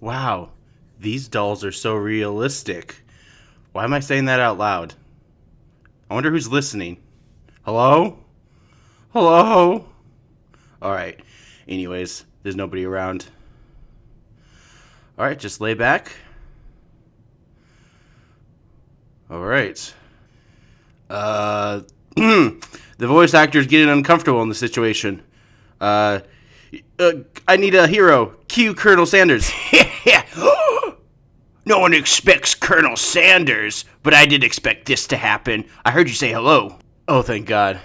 Wow, these dolls are so realistic. Why am I saying that out loud? I wonder who's listening. Hello? Hello? Alright. Anyways, there's nobody around. Alright, just lay back. Alright. Uh, the voice actor is getting uncomfortable in the situation. Uh, uh, I need a hero. Cue Colonel Sanders. no one expects Colonel Sanders, but I did expect this to happen. I heard you say hello. Oh, thank God.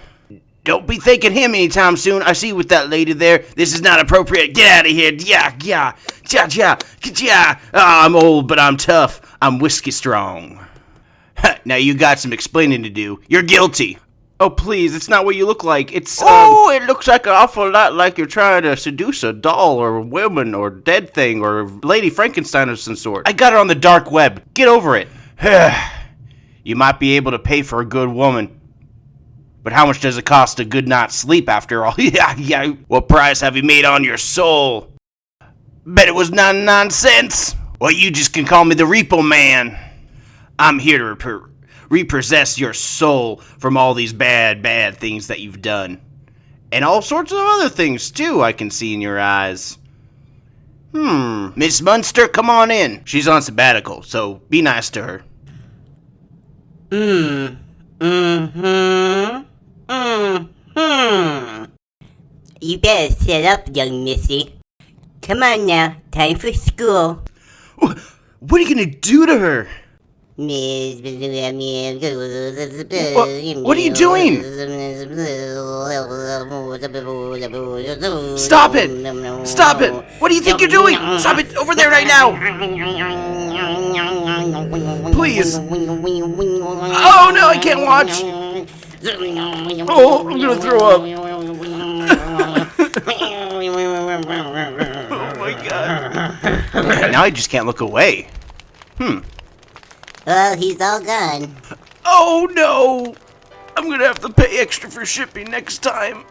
Don't be thanking him anytime soon. I see you with that lady there. This is not appropriate. Get out of here. Yeah, yeah, yeah, yeah, yeah. Oh, I'm old, but I'm tough. I'm whiskey strong. now you got some explaining to do. You're guilty. Oh, please, it's not what you look like. It's. Oh, um... it looks like an awful lot like you're trying to seduce a doll or a woman or dead thing or Lady Frankenstein of some sort. I got it on the dark web. Get over it. you might be able to pay for a good woman. But how much does it cost a good night's sleep after all? yeah, yeah. What price have you made on your soul? Bet it was 99 cents. Well, you just can call me the Repo Man. I'm here to rep- repossess your soul from all these bad, bad things that you've done. And all sorts of other things, too, I can see in your eyes. Hmm, Miss Munster, come on in. She's on sabbatical, so be nice to her. Hmm. Mm-hmm. Mm-hmm. You better set up, young missy. Come on now, time for school. What are you gonna do to her? What, what are you doing? Stop it! Stop it! What do you think you're doing? Stop it over there right now! Please! Oh no, I can't watch! Oh, I'm gonna throw up! oh my god. Now I just can't look away. Hmm. Well, he's all gone. Oh no! I'm gonna have to pay extra for shipping next time.